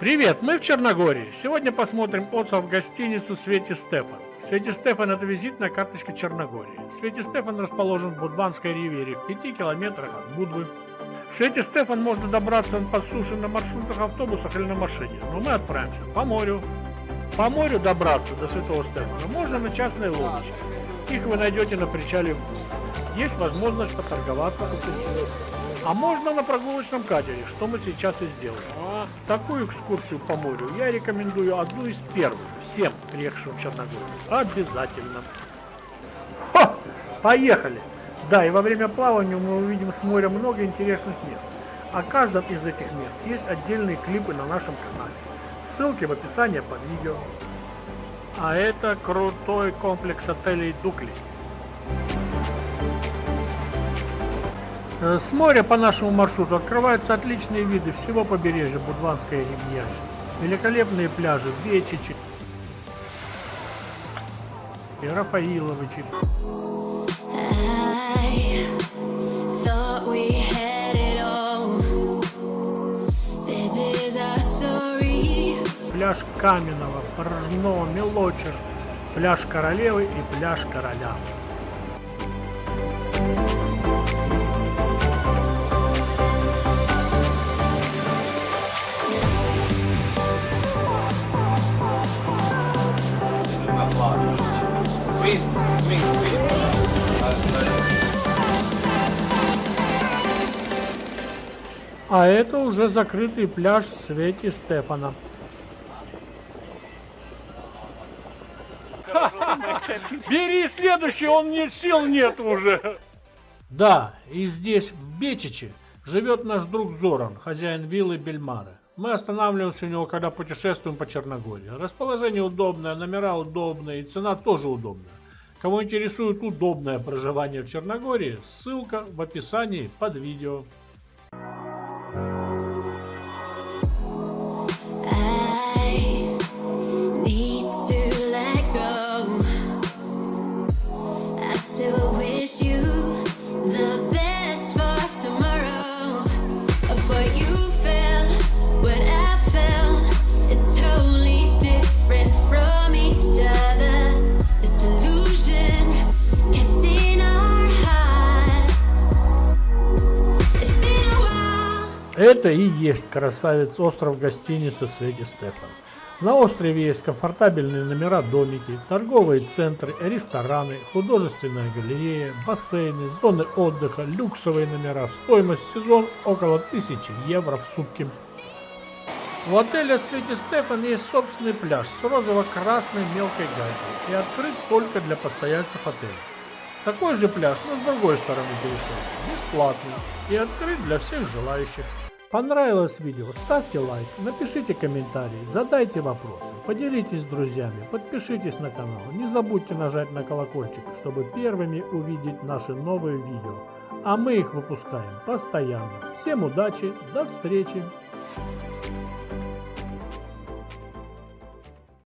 Привет, мы в Черногории. Сегодня посмотрим отзыв в гостиницу Свети Стефан. Свети Стефан – это визитная карточка Черногории. Свети Стефан расположен в Будванской ривере в 5 километрах от Будвы. Свети Стефан можно добраться по суше на маршрутах автобусах или на машине, но мы отправимся по морю. По морю добраться до Святого Стефана можно на частной лодочке. Их вы найдете на причале в Будве. Есть возможность поторговаться у сутенера. А можно на прогулочном катере, что мы сейчас и сделаем. А такую экскурсию по морю я рекомендую одну из первых всем приехавшим в Черногорию. Обязательно. Хо! Поехали! Да, и во время плавания мы увидим с моря много интересных мест. О каждом из этих мест есть отдельные клипы на нашем канале. Ссылки в описании под видео. А это крутой комплекс отелей Дукли. С моря по нашему маршруту открываются отличные виды всего побережья Будванской ривьеры. Великолепные пляжи Вечичи и Рафаиловичи. Пляж Каменного, Порожного, Мелочер, пляж Королевы и пляж Короля. А это уже закрытый пляж Свети Стефана. Бери следующий, он мне сил нет уже. Да, и здесь, в Бечиче, живет наш друг Зоран, хозяин виллы Бельмары. Мы останавливаемся у него, когда путешествуем по Черногории. Расположение удобное, номера удобные и цена тоже удобная. Кого интересует удобное проживание в Черногории, ссылка в описании под видео. Это и есть красавец остров гостиницы Свети Стефан. На острове есть комфортабельные номера домики, торговые центры, рестораны, художественная галерея, бассейны, зоны отдыха, люксовые номера. Стоимость сезон около 1000 евро в сутки. У отеля Свети Стефан есть собственный пляж с розово-красной мелкой галькой и открыт только для постояльцев отеля. Такой же пляж, но с другой стороны перешейка, бесплатный и открыт для всех желающих. Понравилось видео? Ставьте лайк, напишите комментарий, задайте вопросы, поделитесь с друзьями, подпишитесь на канал. Не забудьте нажать на колокольчик, чтобы первыми увидеть наши новые видео. А мы их выпускаем постоянно. Всем удачи, до встречи!